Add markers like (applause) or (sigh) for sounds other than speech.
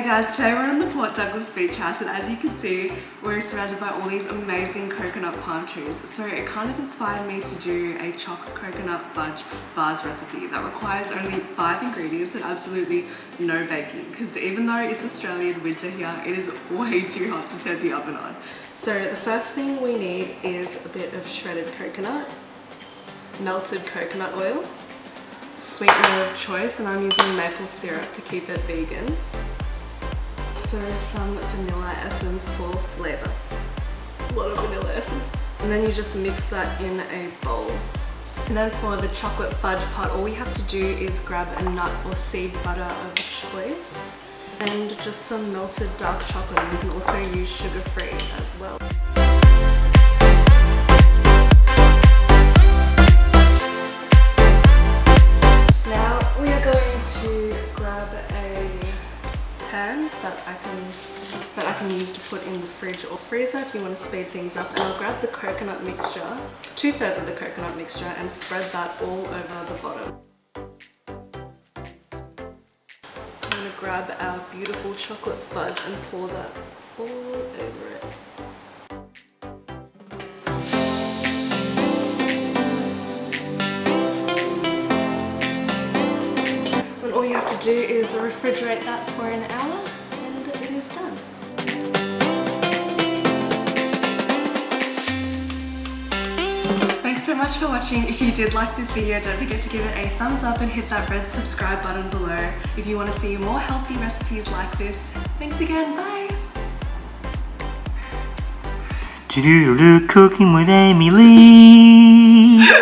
Hey guys, today we're in the Port Douglas Beach House and as you can see, we're surrounded by all these amazing coconut palm trees. So it kind of inspired me to do a chocolate coconut fudge bars recipe that requires only five ingredients and absolutely no baking. Because even though it's Australian winter here, it is way (laughs) too hot to turn the oven on. So the first thing we need is a bit of shredded coconut, melted coconut oil, sweetener of choice and I'm using maple syrup to keep it vegan also some vanilla essence for flavor. A lot of vanilla essence. And then you just mix that in a bowl. And then for the chocolate fudge part, all we have to do is grab a nut or seed butter of choice and just some melted dark chocolate. You can also use sugar-free as well. That I can that I can use to put in the fridge or freezer if you want to speed things up. And I'll grab the coconut mixture two-thirds of the coconut mixture and spread that all over the bottom. I'm to grab our beautiful chocolate fudge and pour that all over to do is refrigerate that for an hour and it is done. Thanks so much for watching. If you did like this video, don't forget to give it a thumbs up and hit that red subscribe button below if you want to see more healthy recipes like this. Thanks again, bye! Cooking with Amy Lee